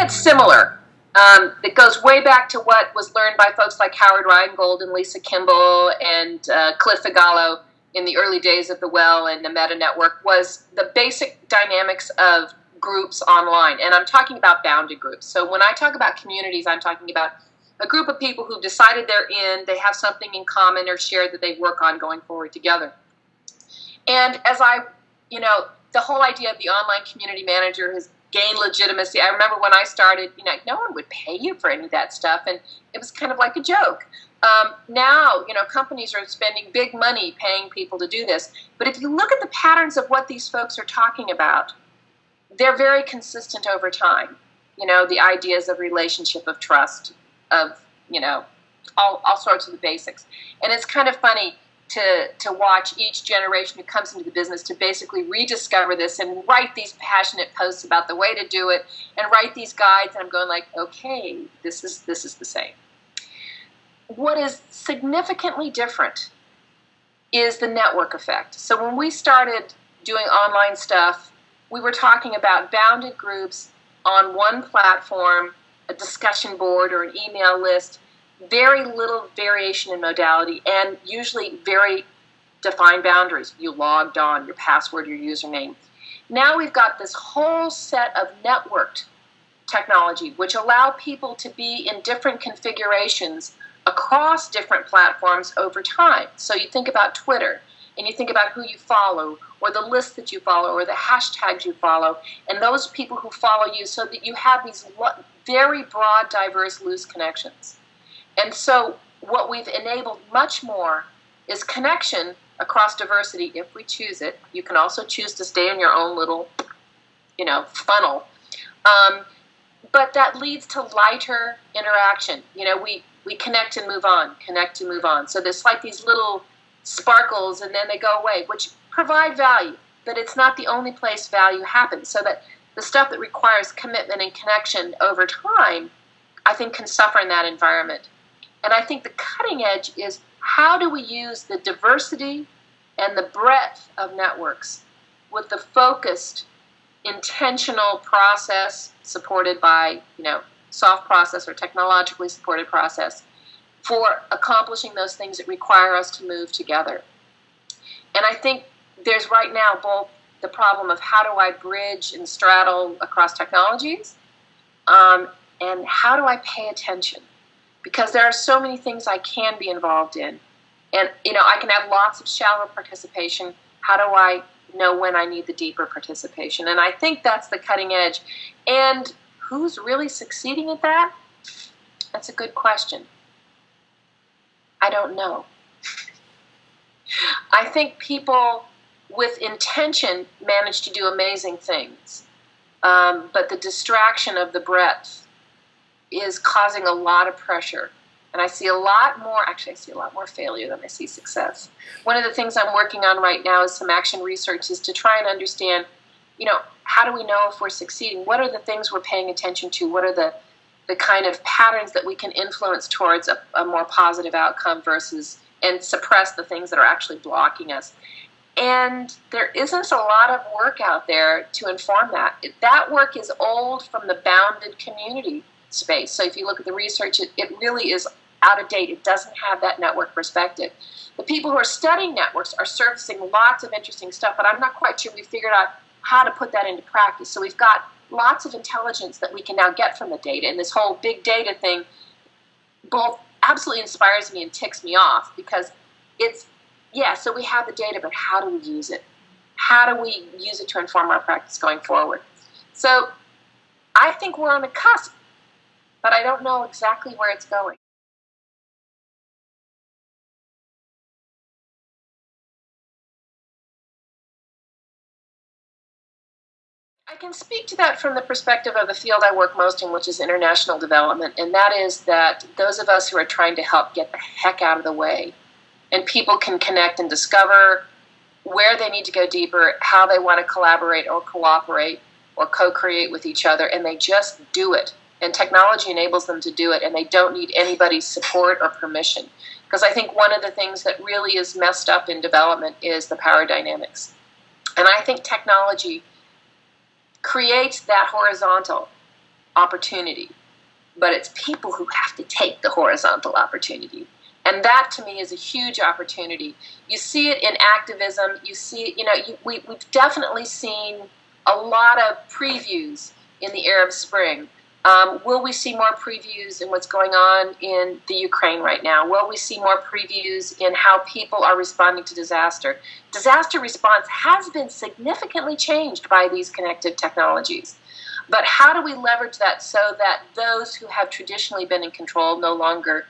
that's similar um, that goes way back to what was learned by folks like Howard Rheingold and Lisa Kimball and uh, Cliff Figallo in the early days of the Well and the Meta Network was the basic dynamics of groups online. And I'm talking about bounded groups. So when I talk about communities, I'm talking about a group of people who've decided they're in, they have something in common or shared that they work on going forward together. And as I, you know, the whole idea of the online community manager has gained legitimacy. I remember when I started, you know, no one would pay you for any of that stuff, and it was kind of like a joke. Um, now, you know, companies are spending big money paying people to do this. But if you look at the patterns of what these folks are talking about, they're very consistent over time. You know, the ideas of relationship, of trust, of, you know, all, all sorts of the basics. And it's kind of funny to, to watch each generation who comes into the business to basically rediscover this and write these passionate posts about the way to do it and write these guides. And I'm going like, okay, this is, this is the same. What is significantly different is the network effect. So when we started doing online stuff, we were talking about bounded groups on one platform, a discussion board or an email list, very little variation in modality, and usually very defined boundaries. You logged on, your password, your username. Now we've got this whole set of networked technology, which allow people to be in different configurations across different platforms over time. So you think about Twitter, and you think about who you follow, or the list that you follow, or the hashtags you follow, and those people who follow you, so that you have these very broad, diverse, loose connections. And so, what we've enabled much more is connection across diversity if we choose it. You can also choose to stay in your own little, you know, funnel. Um, but that leads to lighter interaction. You know, we, we connect and move on, connect and move on. So there's like these little sparkles and then they go away, which provide value, but it's not the only place value happens. So that the stuff that requires commitment and connection over time, I think, can suffer in that environment. And I think the cutting edge is how do we use the diversity and the breadth of networks with the focused, intentional process supported by, you know, soft process or technologically supported process for accomplishing those things that require us to move together. And I think there's right now both the problem of how do I bridge and straddle across technologies, um, and how do I pay attention? Because there are so many things I can be involved in. And, you know, I can have lots of shallow participation. How do I know when I need the deeper participation? And I think that's the cutting edge. And who's really succeeding at that? That's a good question. I don't know. I think people with intention manage to do amazing things, um, but the distraction of the breadth is causing a lot of pressure. And I see a lot more, actually, I see a lot more failure than I see success. One of the things I'm working on right now is some action research is to try and understand, you know, how do we know if we're succeeding? What are the things we're paying attention to? What are the the kind of patterns that we can influence towards a, a more positive outcome versus and suppress the things that are actually blocking us. And there isn't a lot of work out there to inform that. That work is old from the bounded community space. So if you look at the research, it, it really is out of date. It doesn't have that network perspective. The people who are studying networks are surfacing lots of interesting stuff, but I'm not quite sure we figured out how to put that into practice. So we've got lots of intelligence that we can now get from the data. And this whole big data thing both absolutely inspires me and ticks me off because it's, yeah, so we have the data, but how do we use it? How do we use it to inform our practice going forward? So I think we're on the cusp, but I don't know exactly where it's going. I can speak to that from the perspective of the field I work most in, which is international development, and that is that those of us who are trying to help get the heck out of the way, and people can connect and discover where they need to go deeper, how they want to collaborate or cooperate or co create with each other, and they just do it. And technology enables them to do it, and they don't need anybody's support or permission. Because I think one of the things that really is messed up in development is the power dynamics. And I think technology creates that horizontal. opportunity, but it's people who have to take the horizontal opportunity. And that to me is a huge opportunity. You see it in activism. You see, you know, you, we, we've definitely seen a lot of previews in the Arab Spring. Um, will we see more previews in what's going on in the Ukraine right now? Will we see more previews in how people are responding to disaster? Disaster response has been significantly changed by these connected technologies. But how do we leverage that so that those who have traditionally been in control no longer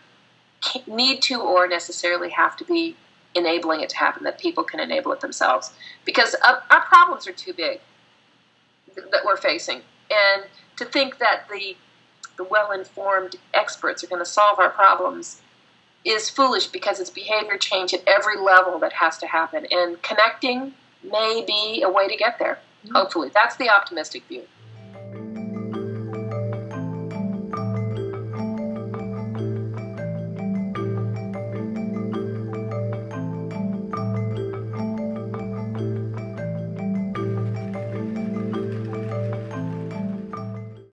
need to or necessarily have to be enabling it to happen, that people can enable it themselves? Because uh, our problems are too big that we're facing. And to think that the the well-informed experts are going to solve our problems is foolish because it's behavior change at every level that has to happen. And connecting may be a way to get there. Mm-hmm. hopefully. That's the optimistic view